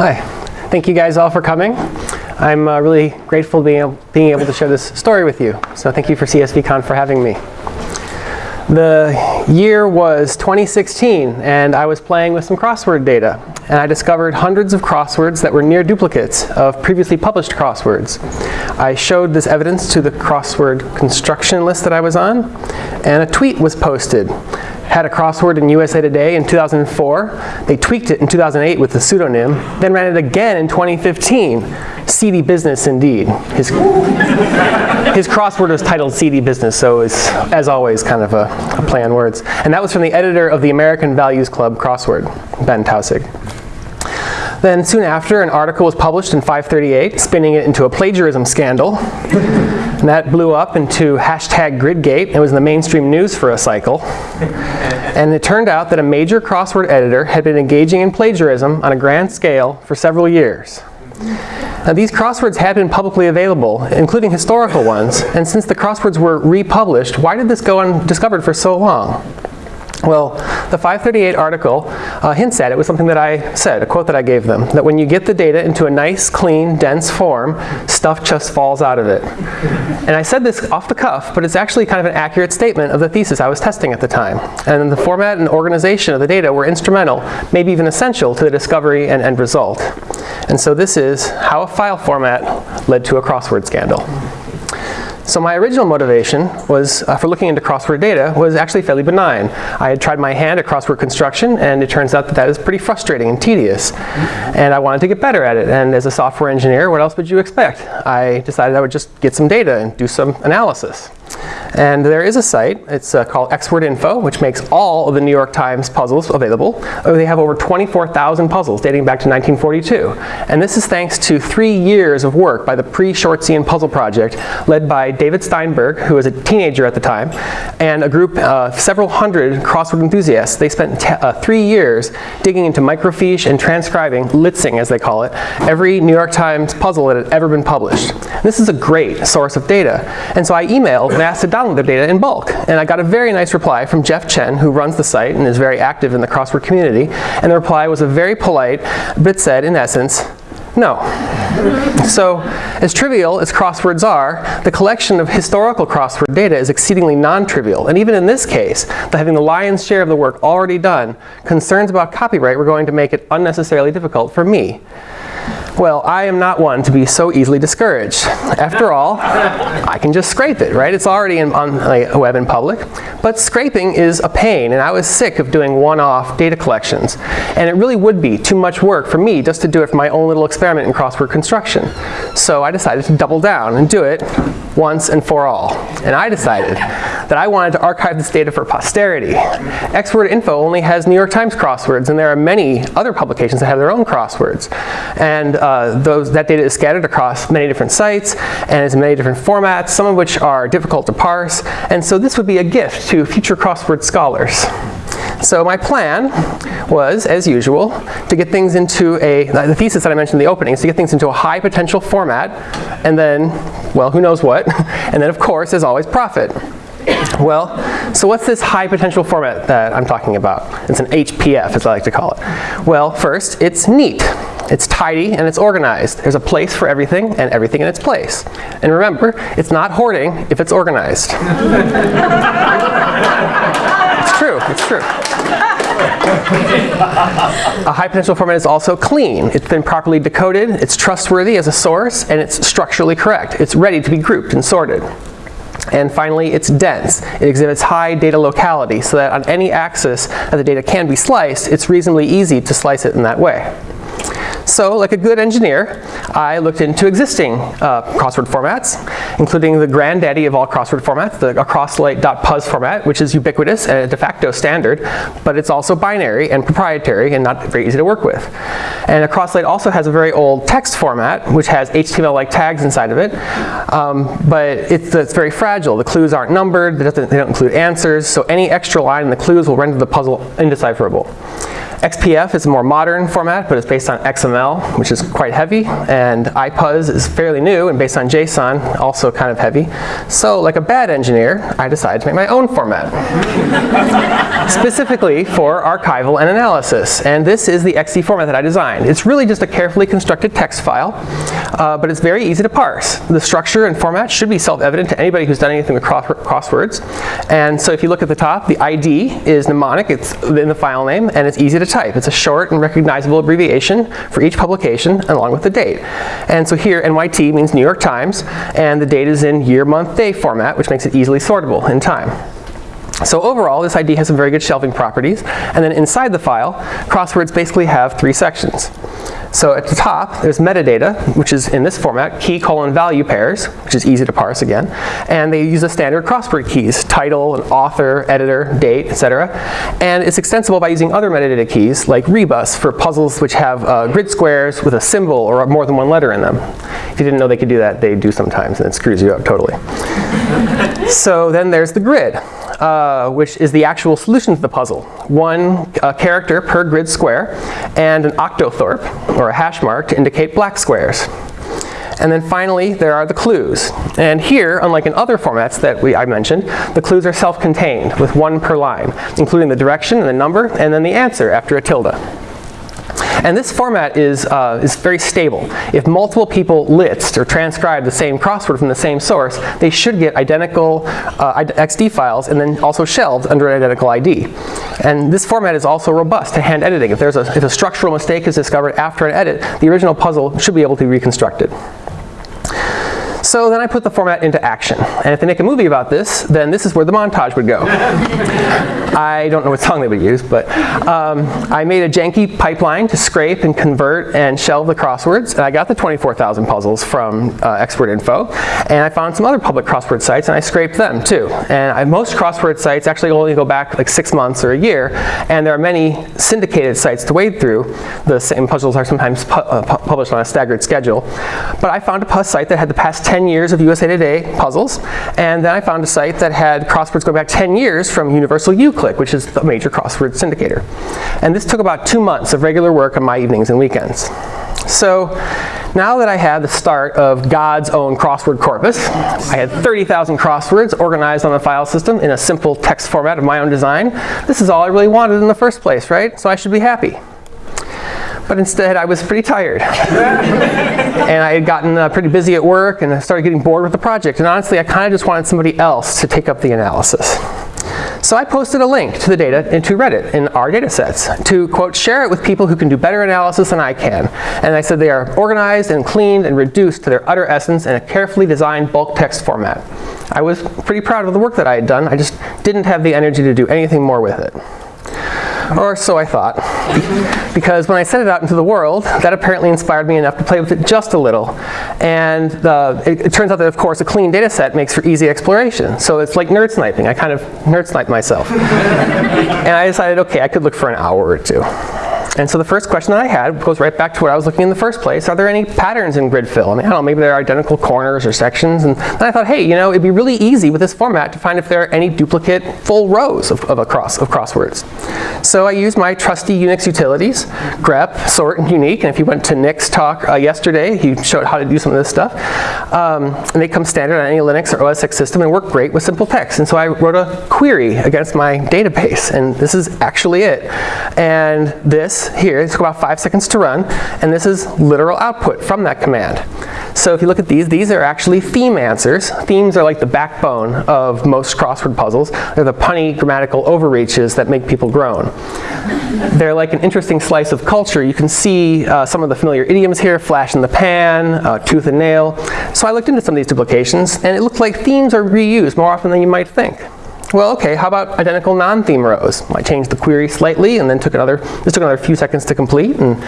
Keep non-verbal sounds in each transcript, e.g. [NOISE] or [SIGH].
Hi. Thank you guys all for coming. I'm uh, really grateful being able, being able to share this story with you. So thank you for CSVCon for having me. The year was 2016 and I was playing with some crossword data and I discovered hundreds of crosswords that were near duplicates of previously published crosswords. I showed this evidence to the crossword construction list that I was on and a tweet was posted had a crossword in USA Today in 2004. They tweaked it in 2008 with the pseudonym, then ran it again in 2015. Seedy business indeed. His, his crossword was titled Seedy Business, so it's, as always, kind of a, a play on words. And that was from the editor of the American Values Club crossword, Ben Tausig. Then soon after, an article was published in 538, spinning it into a plagiarism scandal. and that blew up into hashtag Gridgate. It was in the mainstream news for a cycle. and it turned out that a major crossword editor had been engaging in plagiarism on a grand scale for several years. Now these crosswords had been publicly available, including historical ones, and since the crosswords were republished, why did this go undiscovered for so long? Well, the 538 article uh, hints at it with something that I said, a quote that I gave them, that when you get the data into a nice, clean, dense form, stuff just falls out of it. And I said this off the cuff, but it's actually kind of an accurate statement of the thesis I was testing at the time. And the format and organization of the data were instrumental, maybe even essential, to the discovery and end result. And so this is how a file format led to a crossword scandal. So my original motivation was, uh, for looking into crossword data was actually fairly benign. I had tried my hand at crossword construction and it turns out that that is pretty frustrating and tedious. And I wanted to get better at it. And as a software engineer, what else would you expect? I decided I would just get some data and do some analysis. And there is a site, it's uh, called XWordInfo, which makes all of the New York Times puzzles available. Uh, they have over 24,000 puzzles dating back to 1942. And this is thanks to three years of work by the Pre-Shortzian Puzzle Project, led by David Steinberg, who was a teenager at the time, and a group of several hundred crossword enthusiasts. They spent uh, three years digging into microfiche and transcribing, litzing as they call it, every New York Times puzzle that had ever been published. This is a great source of data. And so I emailed and asked to download their data in bulk. And I got a very nice reply from Jeff Chen, who runs the site and is very active in the crossword community. And the reply was a very polite, but said, in essence, no. so, as trivial as crosswords are, the collection of historical crossword data is exceedingly non-trivial. And even in this case, having the lion's share of the work already done, concerns about copyright were going to make it unnecessarily difficult for me. Well, I am not one to be so easily discouraged. After all, I can just scrape it, right? It's already in, on the web in public. But scraping is a pain, and I was sick of doing one-off data collections. And it really would be too much work for me just to do it for my own little experiment in crossword construction. So I decided to double down and do it once and for all. And I decided that I wanted to archive this data for posterity. XWordInfo only has New York Times crosswords, and there are many other publications that have their own crosswords. And uh, those, that data is scattered across many different sites and is in many different formats, some of which are difficult to parse. And so this would be a gift to future crossword scholars. So my plan was, as usual, to get things into a, the thesis that I mentioned in the opening, is to get things into a high potential format, and then, well, who knows what, [LAUGHS] and then of course, as always, profit. Well, so what's this high potential format that I'm talking about? It's an HPF, as I like to call it. Well, first, it's neat. It's tidy and it's organized. There's a place for everything and everything in its place. And remember, it's not hoarding if it's organized. it's true, it's true. a high potential format is also clean. It's been properly decoded, it's trustworthy as a source, and it's structurally correct. It's ready to be grouped and sorted. And finally, it's dense. It exhibits high data locality so that on any axis that the data can be sliced, it's reasonably easy to slice it in that way. So, like a good engineer, I looked into existing uh, crossword formats, including the granddaddy of all crossword formats, the crosslite.puz format, which is ubiquitous and a de facto standard, but it's also binary and proprietary and not very easy to work with. And Across Lite also has a very old text format, which has HTML-like tags inside of it, um, but it's, it's, very fragile. The clues aren't numbered, they don't include answers, so any extra line in the clues will render the puzzle indecipherable. XPF is a more modern format, but it's based on XML, which is quite heavy, and IPUZ is fairly new and based on JSON, also kind of heavy. So like a bad engineer, I decided to make my own format, [LAUGHS] specifically for archival and analysis. And this is the XD format that I designed. It's really just a carefully constructed text file, uh, but it's very easy to parse. The structure and format should be self-evident to anybody who's done anything with crosswords. And so if you look at the top, the ID is mnemonic, it's in the file name, and it's easy to type. It's a short and recognizable abbreviation for each publication along with the date. And so here NYT means New York Times, and the date is in year, month, day format, which makes it easily sortable in time. So overall, this ID has some very good shelving properties. And then inside the file, crosswords basically have three sections. So at the top, there's metadata, which is in this format, key colon value pairs, which is easy to parse again. And they use the standard crossword keys, title, and author, editor, date, etc. And it's extensible by using other metadata keys, like rebus, for puzzles which have uh, grid squares with a symbol or more than one letter in them. If you didn't know they could do that, they do sometimes, and it screws you up totally. [LAUGHS] so then there's the grid uh, which is the actual solution to the puzzle. One uh, character per grid square and an octothorpe, or a hash mark, to indicate black squares. And then finally, there are the clues. And here, unlike in other formats that we, I mentioned, the clues are self-contained with one per line, including the direction and the number, and then the answer after a tilde. And this format is, uh, is very stable. If multiple people list or transcribe the same crossword from the same source, they should get identical uh, XD files and then also shelved under an identical ID. And this format is also robust to hand editing. If, there's a, if a structural mistake is discovered after an edit, the original puzzle should be able to be reconstructed. So then I put the format into action. And if they make a movie about this, then this is where the montage would go. [LAUGHS] I don't know what song they would use, but um, I made a janky pipeline to scrape and convert and shelve the crosswords. And I got the 24,000 puzzles from uh, XWordInfo. And I found some other public crossword sites, and I scraped them too. And I, most crossword sites actually only go back like six months or a year. And there are many syndicated sites to wade through. The same puzzles are sometimes pu uh, pu published on a staggered schedule. But I found a site that had the past 10 years of USA Today puzzles, and then I found a site that had crosswords going back 10 years from Universal UClick, which is the major crossword syndicator. And this took about two months of regular work on my evenings and weekends. So now that I had the start of God's own crossword corpus, I had 30,000 crosswords organized on the file system in a simple text format of my own design. This is all I really wanted in the first place, right? So I should be happy but instead I was pretty tired. [LAUGHS] and I had gotten uh, pretty busy at work and I started getting bored with the project. And honestly, I kind of just wanted somebody else to take up the analysis. So I posted a link to the data into Reddit in our data sets to, quote, share it with people who can do better analysis than I can. And I said they are organized and cleaned and reduced to their utter essence in a carefully designed bulk text format. I was pretty proud of the work that I had done. I just didn't have the energy to do anything more with it or so I thought. because when I sent it out into the world, that apparently inspired me enough to play with it just a little. And it, it, turns out that, of course, a clean data set makes for easy exploration. So it's like nerd sniping. I kind of nerd sniped myself. [LAUGHS] and I decided, OK, I could look for an hour or two. And so the first question that I had goes right back to what I was looking in the first place. Are there any patterns in grid fill? Mean, I don't know, maybe there are identical corners or sections. And then I thought, hey, you know, it'd be really easy with this format to find if there are any duplicate full rows of, of, a cross, of crosswords. So I used my trusty Unix utilities, grep, sort, and uniq. And if you went to Nick's talk uh, yesterday, he showed how to do some of this stuff. Um, and they come standard on any Linux or OS X system and work great with simple text. And so I wrote a query against my database. And this is actually it. And this here, it took about five seconds to run, and this is literal output from that command. So if you look at these, these are actually theme answers. Themes are like the backbone of most crossword puzzles. They're the punny grammatical overreaches that make people groan. They're like an interesting slice of culture. You can see uh, some of the familiar idioms here, flash in the pan, uh, tooth and nail. So I looked into some of these duplications, and it looked like themes are reused more often than you might think. Well, okay, how about identical non-theme rows? I changed the query slightly and then took another, this took another few seconds to complete. And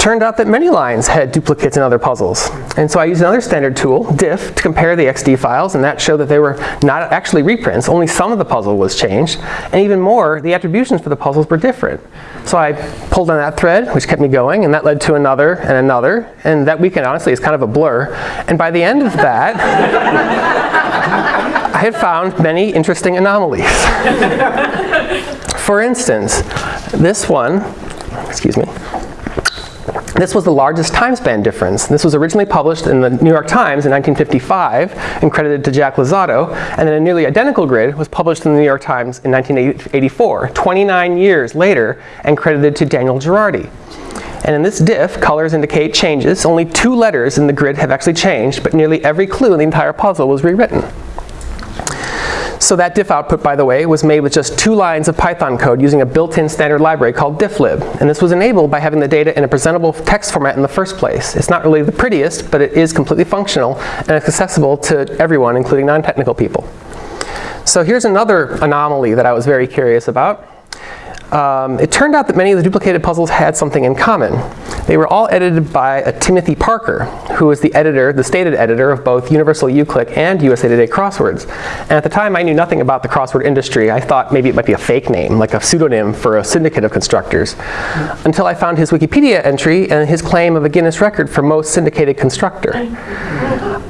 turned out that many lines had duplicates in other puzzles. And so I used another standard tool, diff, to compare the XD files, and that showed that they were not actually reprints. Only some of the puzzle was changed. And even more, the attributions for the puzzles were different. So I pulled on that thread, which kept me going, and that led to another and another. And that weekend, honestly, is kind of a blur. And by the end of that, [LAUGHS] I had found many interesting anomalies. [LAUGHS] For instance, This one, excuse me, this was the largest time span difference. This was originally published in the New York Times in 1955 and credited to Jack Luzzatto, and then a nearly identical grid was published in the New York Times in 1984, 29 years later, and credited to Daniel Girardi. And in this diff, colors indicate changes. Only two letters in the grid have actually changed, but nearly every clue in the entire puzzle was rewritten. So that diff output, by the way, was made with just two lines of Python code using a built-in standard library called difflib. And this was enabled by having the data in a presentable text format in the first place. It's not really the prettiest, but it is completely functional and it's accessible to everyone, including non-technical people. So here's another anomaly that I was very curious about. Um, it turned out that many of the duplicated puzzles had something in common. They were all edited by a Timothy Parker, who was the editor, the stated editor of both Universal uClick and USA Today Crosswords. And at the time, I knew nothing about the crossword industry. I thought maybe it might be a fake name, like a pseudonym for a syndicate of constructors, until I found his Wikipedia entry and his claim of a Guinness record for most syndicated constructor.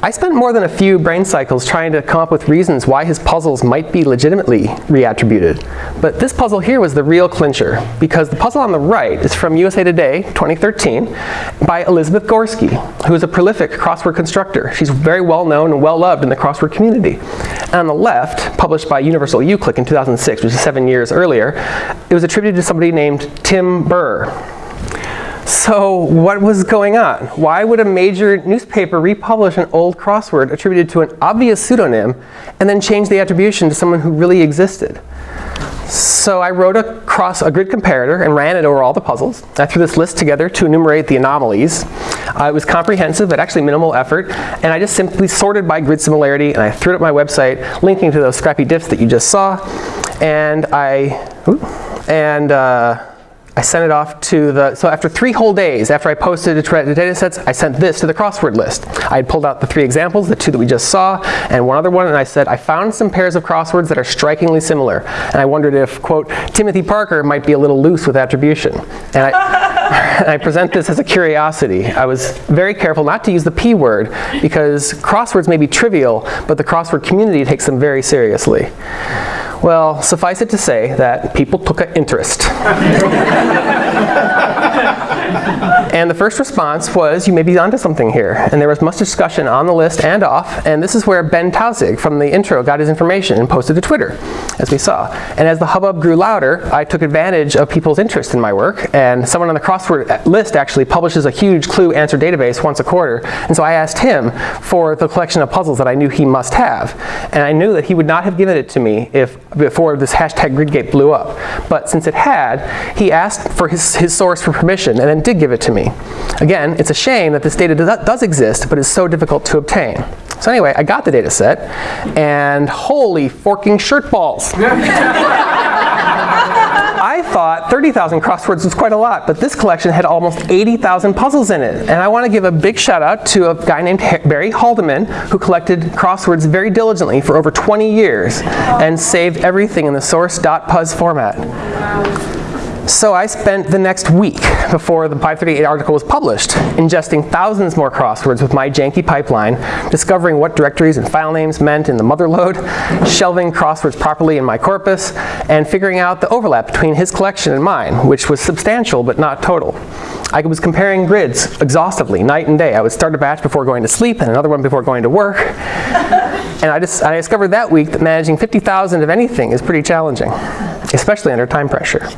I spent more than a few brain cycles trying to come up with reasons why his puzzles might be legitimately reattributed. But this puzzle here was the real clincher, because the puzzle on the right is from USA Today 2013 by Elizabeth Gorski, who is a prolific crossword constructor. She's very well known and well loved in the crossword community. And on the left, published by Universal uClick in 2006, which is seven years earlier, it was attributed to somebody named Tim Burr. So what was going on? Why would a major newspaper republish an old crossword attributed to an obvious pseudonym and then change the attribution to someone who really existed? So I wrote a, cross, a grid comparator and ran it over all the puzzles. I threw this list together to enumerate the anomalies. Uh, it was comprehensive, but actually minimal effort. And I just simply sorted by grid similarity, and I threw it up my website, linking to those scrappy diffs that you just saw. And I, and uh, I sent it off to the, so after three whole days, after I posted the data sets, I sent this to the crossword list. I had pulled out the three examples, the two that we just saw, and one other one, and I said, I found some pairs of crosswords that are strikingly similar. And I wondered if, quote, Timothy Parker might be a little loose with attribution. And I, [LAUGHS] I present this as a curiosity. I was very careful not to use the P word, because crosswords may be trivial, but the crossword community takes them very seriously. Well, suffice it to say that people took an interest. [LAUGHS] and the first response was, you may be onto something here. And there was much discussion on the list and off. And this is where Ben Tausig from the intro got his information and posted to Twitter, as we saw. And as the hubbub grew louder, I took advantage of people's interest in my work. And someone on the crossword list actually publishes a huge clue answer database once a quarter. And so I asked him for the collection of puzzles that I knew he must have. And I knew that he would not have given it to me if before this hashtag gridgate blew up. But since it had, he asked for his, his source for permission and then did give it to me. Again, it's a shame that this data does, exist, but is so difficult to obtain. So anyway, I got the data set, and holy forking shirt balls. I thought 30,000 crosswords was quite a lot, but this collection had almost 80,000 puzzles in it. And I want to give a big shout out to a guy named Barry Haldiman who collected crosswords very diligently for over 20 years and saved everything in the source.puz format. So I spent the next week before the 538 article was published ingesting thousands more crosswords with my janky pipeline, discovering what directories and file names meant in the mother lode, [LAUGHS] shelving crosswords properly in my corpus, and figuring out the overlap between his collection and mine, which was substantial but not total. I was comparing grids exhaustively, night and day. I would start a batch before going to sleep and another one before going to work. [LAUGHS] and I, just, I discovered that week that managing 50,000 of anything is pretty challenging, especially under time pressure.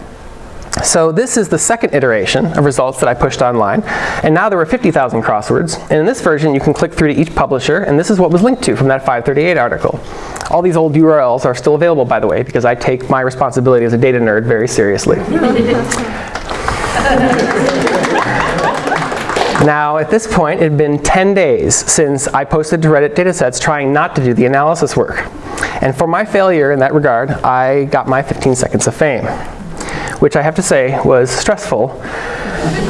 So this is the second iteration of results that I pushed online. And now there were 50,000 crosswords. And in this version, you can click through to each publisher, and this is what was linked to from that 538 article. All these old URLs are still available, by the way, because I take my responsibility as a data nerd very seriously. [LAUGHS] Now, at this point, it had been 10 days since I posted to Reddit datasets trying not to do the analysis work. And for my failure in that regard, I got my 15 seconds of fame which I have to say was stressful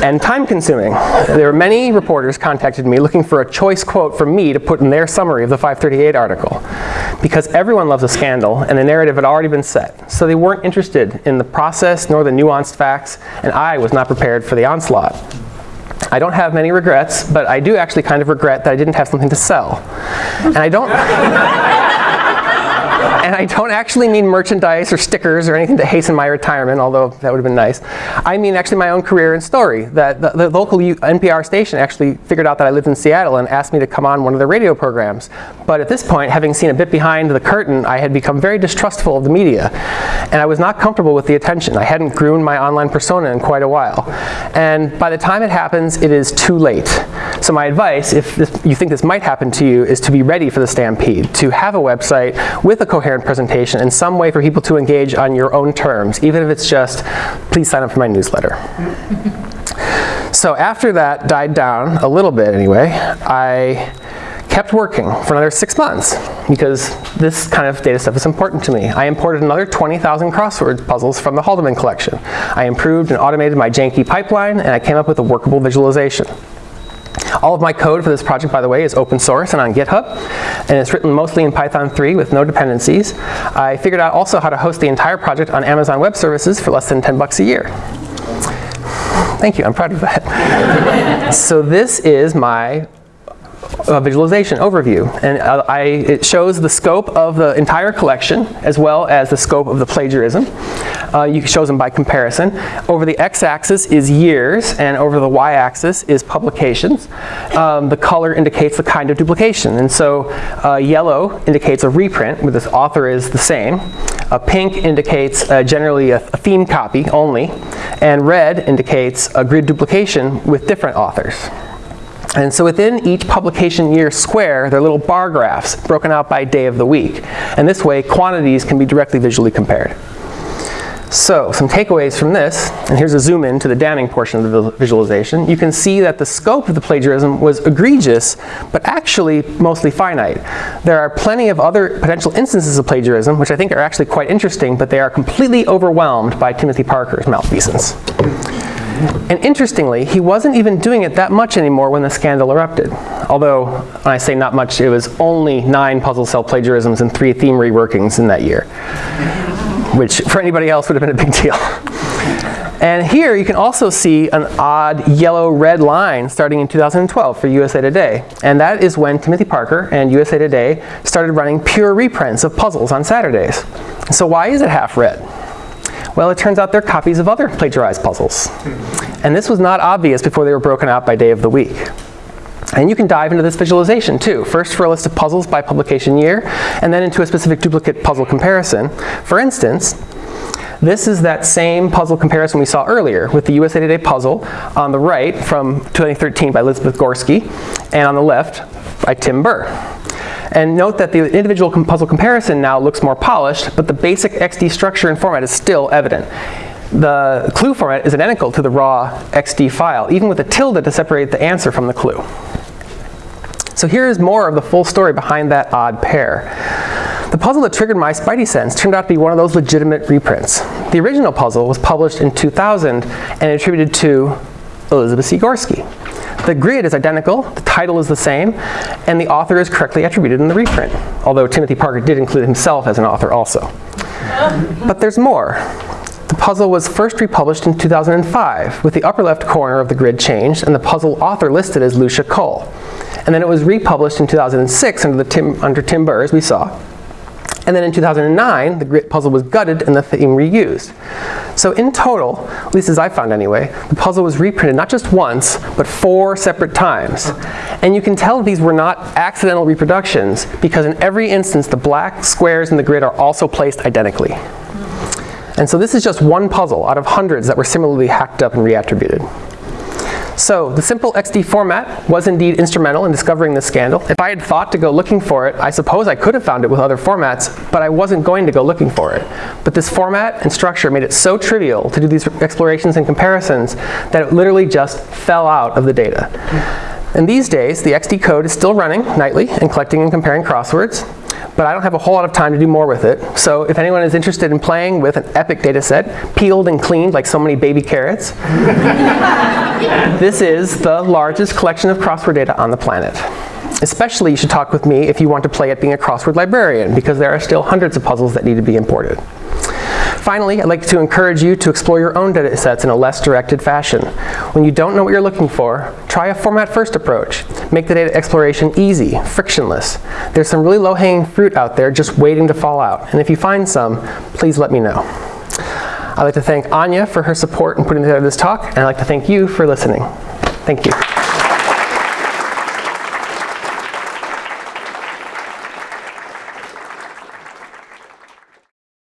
and time consuming. There were many reporters contacted me looking for a choice quote from me to put in their summary of the 538 article. Because everyone loves a scandal and the narrative had already been set. So they weren't interested in the process nor the nuanced facts, and I was not prepared for the onslaught. I don't have many regrets, but I do actually kind of regret that I didn't have something to sell. And I don't [LAUGHS] and I don't actually mean merchandise or stickers or anything to hasten my retirement, although that would have been nice. I mean actually my own career and story. That the, the local NPR station actually figured out that I lived in Seattle and asked me to come on one of their radio programs. But at this point, having seen a bit behind the curtain, I had become very distrustful of the media. And I was not comfortable with the attention. I hadn't groomed my online persona in quite a while. And by the time it happens, it is too late. So my advice, if this, you think this might happen to you, is to be ready for the stampede, to have a website with a coherent presentation and some way for people to engage on your own terms, even if it's just, please sign up for my newsletter. so after that died down, a little bit anyway, I kept working for another six months because this kind of data stuff is important to me. I imported another 20,000 crossword puzzles from the Haldiman collection. I improved and automated my janky pipeline, and I came up with a workable visualization. All of my code for this project, by the way, is open source and on GitHub, and it's written mostly in Python 3 with no dependencies. I figured out also how to host the entire project on Amazon Web Services for less than 10 bucks a year. Thank you, I'm proud of that. [LAUGHS] so this is my uh, visualization overview. And uh, I, it shows the scope of the entire collection as well as the scope of the plagiarism. Uh, you shows them by comparison. Over the x-axis is years, and over the y-axis is publications. Um, the color indicates the kind of duplication. And so uh, yellow indicates a reprint, where the author is the same. Uh, pink indicates uh, generally a, a theme copy only. And red indicates a grid duplication with different authors. And so within each publication year square, there are little bar graphs broken out by day of the week. And this way, quantities can be directly visually compared. So some takeaways from this, and here's a zoom in to the damning portion of the visualization. You can see that the scope of the plagiarism was egregious, but actually mostly finite. There are plenty of other potential instances of plagiarism, which I think are actually quite interesting, but they are completely overwhelmed by Timothy Parker's malfeasance. And interestingly, he wasn't even doing it that much anymore when the scandal erupted. Although, when I say not much, it was only nine puzzle cell plagiarisms and three theme reworkings in that year. Which, for anybody else, would have been a big deal. And here you can also see an odd yellow-red line starting in 2012 for USA Today. And that is when Timothy Parker and USA Today started running pure reprints of puzzles on Saturdays. So why is it half red? Well, it turns out they're copies of other plagiarized puzzles. And this was not obvious before they were broken out by day of the week. And you can dive into this visualization too. First for a list of puzzles by publication year, and then into a specific duplicate puzzle comparison. For instance, this is that same puzzle comparison we saw earlier with the USA Today puzzle on the right from 2013 by Elizabeth Gorski, and on the left by Tim Burr. And note that the individual puzzle comparison now looks more polished, but the basic XD structure and format is still evident. The clue format is identical to the raw XD file, even with a tilde to separate the answer from the clue. So here is more of the full story behind that odd pair. The puzzle that triggered my spidey sense turned out to be one of those legitimate reprints. The original puzzle was published in 2000 and attributed to Elizabeth C. The grid is identical, the title is the same, and the author is correctly attributed in the reprint, although Timothy Parker did include himself as an author also. But there's more. The puzzle was first republished in 2005, with the upper left corner of the grid changed and the puzzle author listed as Lucia Cole. And then it was republished in 2006 under, the Tim, under Tim Burr, as we saw, and then in 2009, the grid puzzle was gutted and the theme reused. So in total, at least as I found anyway, the puzzle was reprinted not just once, but four separate times. And you can tell these were not accidental reproductions because in every instance, the black squares in the grid are also placed identically. And so this is just one puzzle out of hundreds that were similarly hacked up and reattributed. So the simple XD format was indeed instrumental in discovering this scandal. If I had thought to go looking for it, I suppose I could have found it with other formats, but I wasn't going to go looking for it. But this format and structure made it so trivial to do these explorations and comparisons that it literally just fell out of the data. And these days, the XD code is still running nightly and collecting and comparing crosswords but I don't have a whole lot of time to do more with it. So if anyone is interested in playing with an epic data set, peeled and cleaned like so many baby carrots, [LAUGHS] this is the largest collection of crossword data on the planet. Especially you should talk with me if you want to play at being a crossword librarian, because there are still hundreds of puzzles that need to be imported. Finally, I'd like to encourage you to explore your own data sets in a less directed fashion. When you don't know what you're looking for, try a format first approach. Make the data exploration easy, frictionless. There's some really low-hanging fruit out there just waiting to fall out. And if you find some, please let me know. I'd like to thank Anya for her support in putting together this talk, and I'd like to thank you for listening. Thank you.